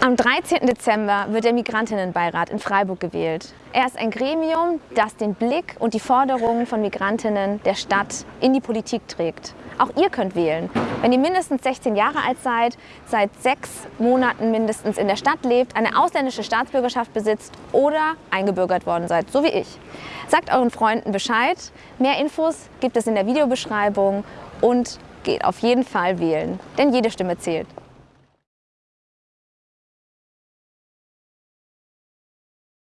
Am 13. Dezember wird der Migrantinnenbeirat in Freiburg gewählt. Er ist ein Gremium, das den Blick und die Forderungen von Migrantinnen der Stadt in die Politik trägt. Auch ihr könnt wählen. Wenn ihr mindestens 16 Jahre alt seid, seit sechs Monaten mindestens in der Stadt lebt, eine ausländische Staatsbürgerschaft besitzt oder eingebürgert worden seid, so wie ich. Sagt euren Freunden Bescheid. Mehr Infos gibt es in der Videobeschreibung und geht auf jeden Fall wählen, denn jede Stimme zählt.